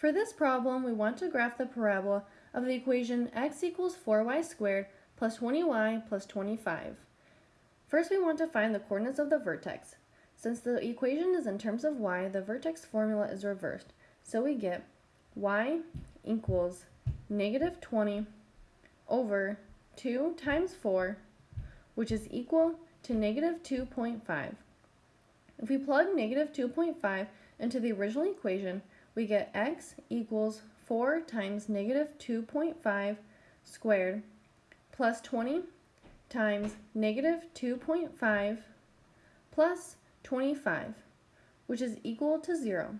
For this problem, we want to graph the parabola of the equation x equals 4y squared plus 20y plus 25. First, we want to find the coordinates of the vertex. Since the equation is in terms of y, the vertex formula is reversed. So we get y equals negative 20 over 2 times 4, which is equal to negative 2.5. If we plug negative 2.5 into the original equation, we get x equals 4 times negative 2.5 squared plus 20 times negative 2.5 plus 25, which is equal to 0.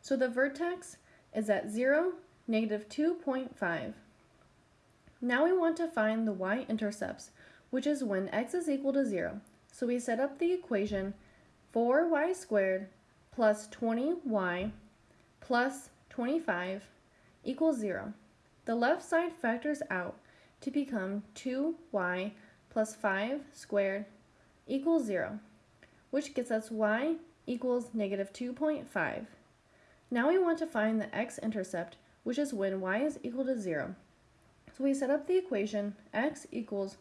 So the vertex is at 0, negative 2.5. Now we want to find the y-intercepts, which is when x is equal to 0. So we set up the equation 4y squared plus 20y plus 25 equals 0. The left side factors out to become 2y plus 5 squared equals 0, which gets us y equals negative 2.5. Now we want to find the x-intercept, which is when y is equal to 0. So we set up the equation x equals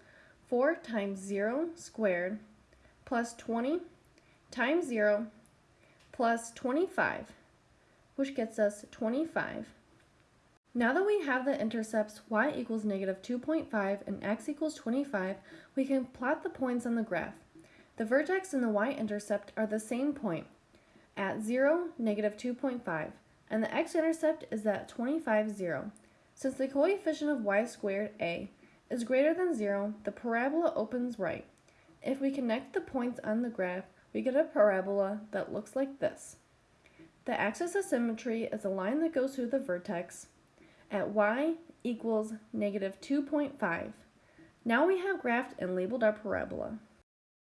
4 times 0 squared plus 20 times 0 plus 25, which gets us 25. Now that we have the intercepts y equals negative 2.5 and x equals 25, we can plot the points on the graph. The vertex and the y-intercept are the same point at 0, negative 2.5, and the x-intercept is at 25, 0. Since the coefficient of y squared, a, is greater than 0, the parabola opens right. If we connect the points on the graph, we get a parabola that looks like this. The axis of symmetry is a line that goes through the vertex at y equals negative 2.5. Now we have graphed and labeled our parabola.